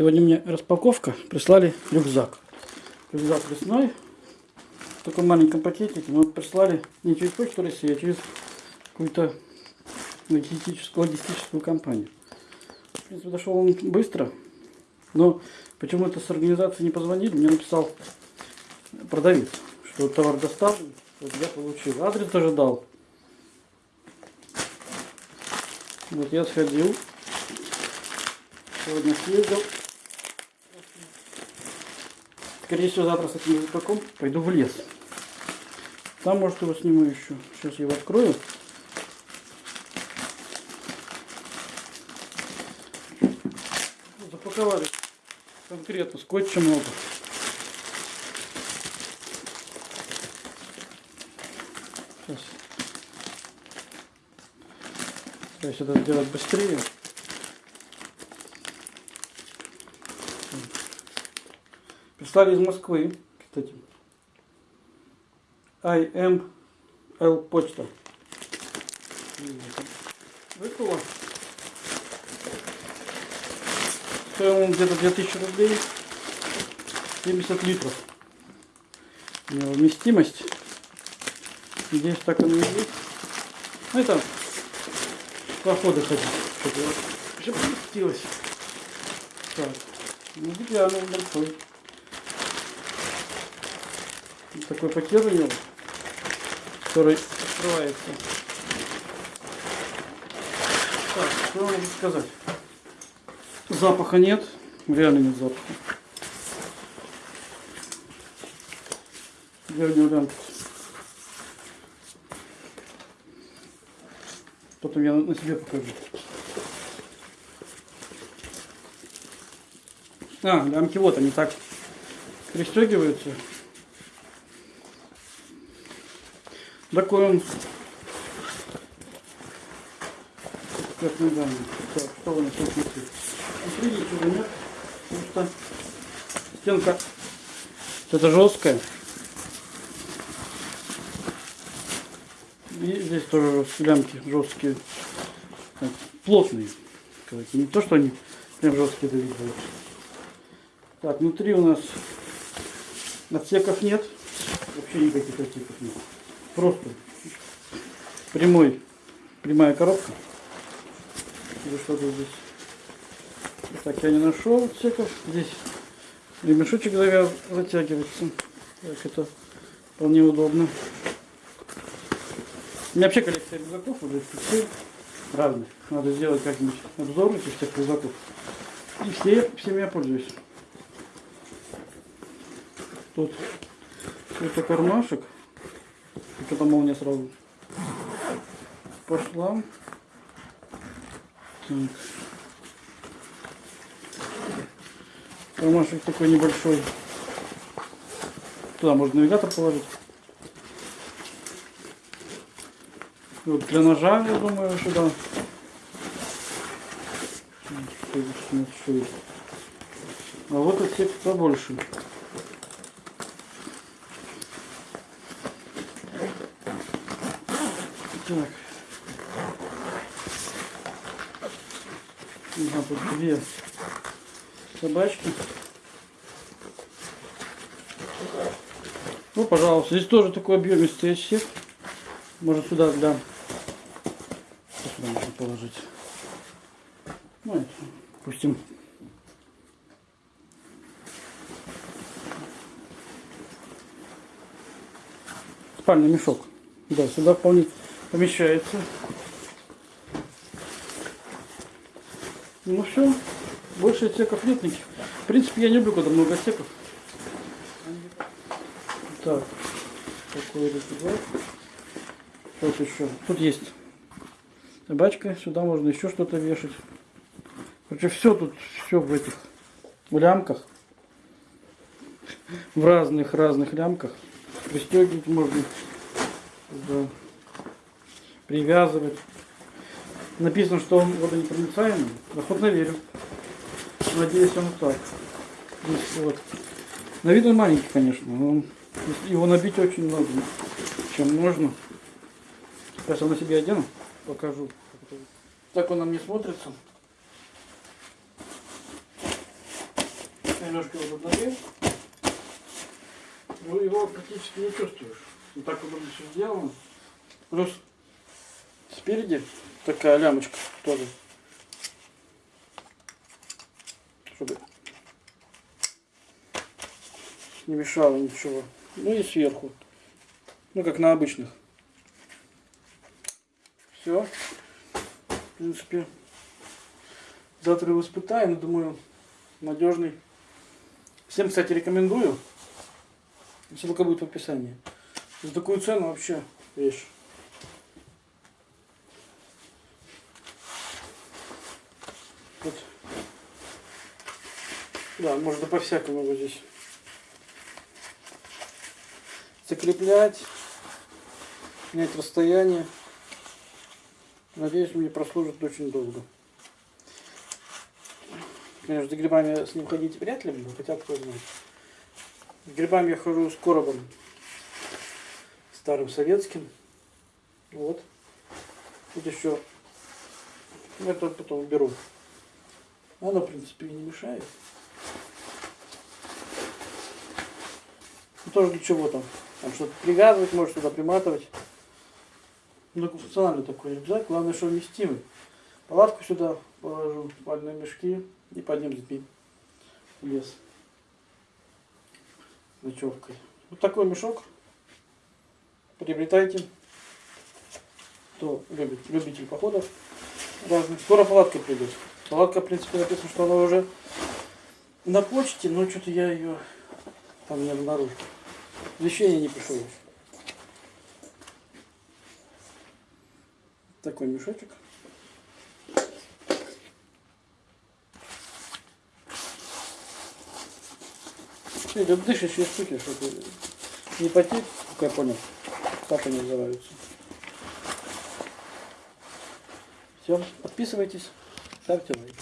Сегодня мне распаковка. Прислали рюкзак. Рюкзак лесной. В таком маленьком пакетике. Но прислали не через почту России, а через какую-то логистическую, логистическую компанию. В принципе, дошел он быстро. Но почему-то с организации не позвонили. Мне написал продавец, что товар доставлен. Вот я получил. Адрес тоже дал. Вот я сходил. Сегодня съездил. Скорее всего, завтра с этим рюкзаком пойду в лес. Там, может, его сниму еще. Сейчас я его открою. Запаковали конкретно скотча много. Сейчас. Стараюсь это сделать быстрее. Прислали из Москвы, кстати. IML почта. Выпало. Стоил он где-то 2000 рублей. 70 литров. У него вместимость. Здесь так оно и есть. Ну это походы ходить. Чтобы. Так. Ну, реально большой. Такой пакет у него, который открывается. Так, что могу сказать? Запаха нет, реально нет запаха. Него лямка? Потом я на себе покажу. А, лямки вот они так пристегиваются. Такой он. Как данные. Так, что у нас тут внутри? Внутри ничего нет. Потому что стенка это жесткая. И здесь тоже лямки жесткие. Так, плотные. Не то, что они прям жесткие, это видно. Так, внутри у нас отсеков нет. Вообще никаких отсеков нет. Просто прямой, прямая коробка. Или что-то здесь. Так, я не нашел отсеков. Здесь ремешочек завяз, затягивается. Так, это вполне удобно. У меня вообще коллекция рюкзаков уже специаль разных. Надо сделать как-нибудь обзор этих всех рюкзаков. И все, всеми я пользуюсь. Тут это кармашек. Что-то молния сразу пошла. Так. Кармашек такой небольшой. Туда можно навигатор положить. И вот для ножа, я думаю, сюда. А вот отсек побольше. Так. Ага, тут две собачки. Ну, пожалуйста. Здесь тоже такой объемистый отсек. Может сюда для... Сюда можно положить? Ну, это, допустим, спальный мешок. Да, сюда вполне помещается. Ну все, больше отсеков нет никаких. В принципе, я не люблю, когда много отсеков. Так, такой рюкзак. Что еще? Тут есть собачка, сюда можно еще что-то вешать. Короче, все тут, все в этих в лямках. В разных-разных лямках. Пристегивать можно. Да привязывать. Написано, что он водонепроницаемый. Охотно верю. Надеюсь, он так. Вот. На вид он маленький, конечно. Но его набить очень много, чем можно. Сейчас я на себе одену, покажу. Так он на мне смотрится. Немножко его поднагрел. Ну, его практически не чувствуешь. Вот так удобно все сделано. Плюс спереди такая лямочка тоже. Чтобы не мешало ничего. Ну и сверху. Ну, как на обычных. Все. В принципе, завтра его испытаем. Думаю, надежный. Всем, кстати, рекомендую. Ссылка будет в описании. За такую цену вообще вещь. Вот. Да, можно по-всякому его здесь закреплять, менять расстояние. Надеюсь, мне прослужит очень долго. Конечно, за грибами с ним ходить вряд ли буду, хотя кто знает. С грибами я хожу с коробом старым советским. Вот. Тут еще это потом уберу. Оно, в принципе, и не мешает. Ну, тоже для чего там? Там что-то привязывать, может сюда приматывать. Многофункциональный такой рюкзак, главное, что вместимый. Палатку сюда положу, спальные мешки и с детьми в лес. Ночевкой. Вот такой мешок. Приобретайте. Кто любит, любитель походов разных. Скоро палатка придет. Палатка, в принципе, написано, что она уже на почте, но что-то я ее там не обнаружил. Вещей я не пришел еще. Такой мешочек. Это дышащие штуки, чтобы не потеть, как я понял. Так они называются. Все, подписывайтесь, ставьте лайк.